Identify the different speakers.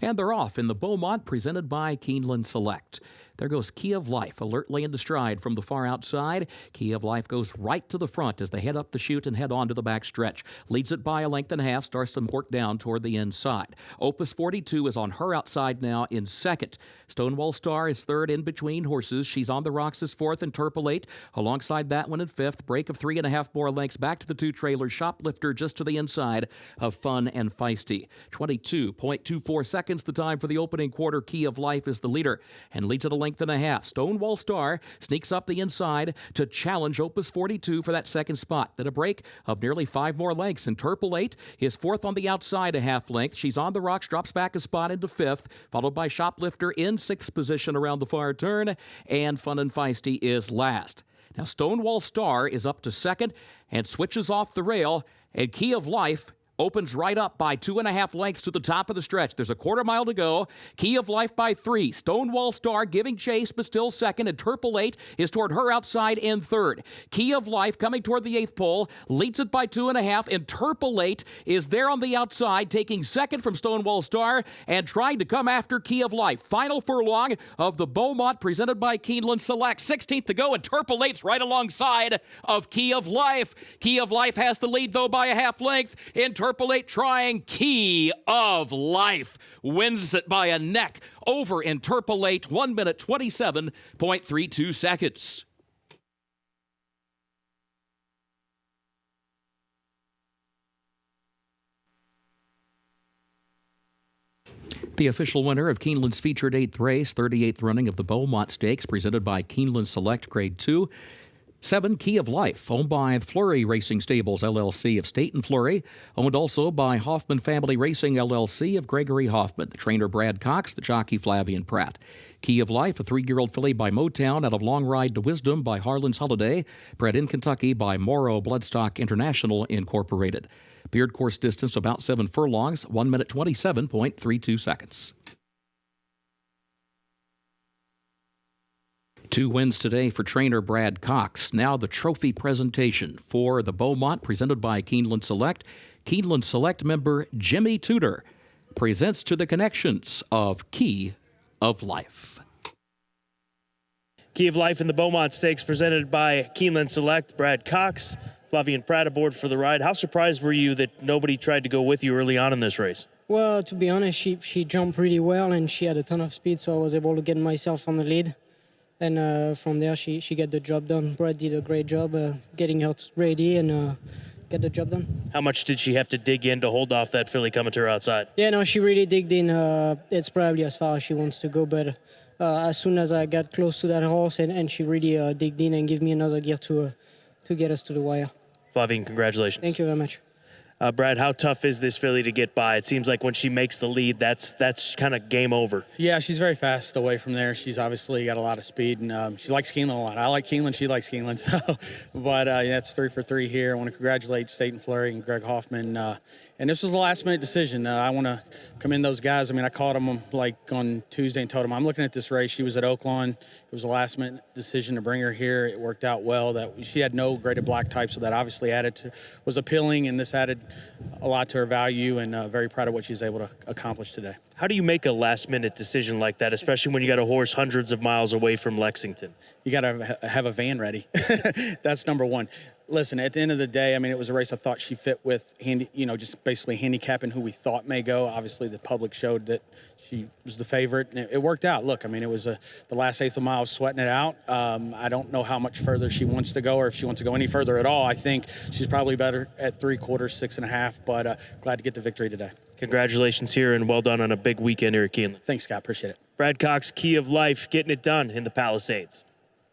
Speaker 1: And they're off in the Beaumont presented by Keeneland Select. There goes Key of Life, alertly into stride from the far outside. Key of Life goes right to the front as they head up the chute and head on to the back stretch. Leads it by a length and a half, starts to work down toward the inside. Opus 42 is on her outside now in second. Stonewall Star is third in between horses. She's on the rocks as fourth, Interpolate alongside that one in fifth. Break of three and a half more lengths back to the two trailers. Shoplifter just to the inside of Fun and Feisty. 22.24 seconds the time for the opening quarter. Key of Life is the leader and leads at a length length and a half. Stonewall Star sneaks up the inside to challenge Opus 42 for that second spot. Then a break of nearly five more lengths. Interpolate is fourth on the outside, a half length. She's on the rocks, drops back a spot into fifth, followed by Shoplifter in sixth position around the far turn, and Fun and Feisty is last. Now, Stonewall Star is up to second and switches off the rail, and Key of Life opens right up by two and a half lengths to the top of the stretch. There's a quarter mile to go. Key of Life by three. Stonewall Star giving chase, but still second. Interpolate is toward her outside in third. Key of Life coming toward the eighth pole, leads it by two and a half. Interpolate is there on the outside, taking second from Stonewall Star and trying to come after Key of Life. Final furlong of the Beaumont presented by Keeneland Select. 16th to go. Interpolates right alongside of Key of Life. Key of Life has the lead though by a half length. Interpolate Interpolate trying Key of Life. Wins it by a neck over Interpolate, 1 minute 27.32 seconds. The official winner of Keeneland's featured eighth race, 38th running of the Beaumont Stakes, presented by Keeneland Select Grade 2, Seven Key of Life, owned by Flurry Racing Stables LLC of Staton Flurry, owned also by Hoffman Family Racing LLC of Gregory Hoffman, the trainer Brad Cox, the jockey Flavien Prat. Key of Life, a three year old filly by Motown out of Long Ride to Wisdom by Harlan's Holiday, bred in Kentucky by Morrow Bloodstock International Incorporated. Beard course distance about seven furlongs, 1 minute 27.32 seconds. Two wins today for trainer Brad Cox. Now the trophy presentation for the Beaumont presented by Keeneland Select. Keeneland Select member Jimmy Tudor presents to the connections of Key of Life.
Speaker 2: Key of Life in the Beaumont Stakes presented by Keeneland Select. Brad Cox, Flavien Prat aboard for the ride. How surprised were you that nobody tried to go with you early on in this race?
Speaker 3: Well, to be honest, she, she jumped really well and she had a ton of speed, so I was able to get myself on the lead and uh, from there she she got the job done. Brad did a great job uh, getting her ready and uh, get the job done.
Speaker 2: How much did she have to dig in to hold off that filly coming to her outside?
Speaker 3: Yeah, no, she really digged in. Uh, it's probably as far as she wants to go, but uh, as soon as I got close to that horse and, and she really uh, digged in and gave me another gear to to get us to the wire.
Speaker 2: Flavien, congratulations.
Speaker 3: Thank you very much.
Speaker 2: Uh, Brad, how tough is this filly to get by? It seems like when she makes the lead, that's that's kind of game over.
Speaker 4: Yeah, she's very fast away from there. She's obviously got a lot of speed, and um, she likes Keeneland a lot. I like Keeneland, she likes Keeneland. So, but uh, yeah, it's three for three here. I want to congratulate Staton Flurry and Greg Hoffman. Uh, and this was a last minute decision. Uh, I want to commend those guys. I mean, I called them like on Tuesday and told them I'm looking at this race. She was at Oaklawn. It was a last minute decision to bring her here. It worked out well. That she had no graded black type, so that obviously added to was appealing, and this added a lot to her value. And uh, very proud of what she's able to accomplish today.
Speaker 2: How do you make a last minute decision like that, especially when you got a horse hundreds of miles away from Lexington?
Speaker 4: You got to have a van ready. That's number one listen, at the end of the day, I mean, it was a race I thought she fit with, handy, you know, just basically handicapping who we thought may go. Obviously, the public showed that she was the favorite, and it, it worked out. Look, I mean, it was a, the last eighth of a mile, sweating it out. Um, I don't know how much further she wants to go or if she wants to go any further at all. I think she's probably better at three quarters, six and a half, but uh, glad to get the victory today.
Speaker 2: Congratulations here and well done on a big weekend here at Keeneland.
Speaker 4: Thanks, Scott. Appreciate it.
Speaker 2: Brad Cox, Key of Life, getting it done in the Palisades.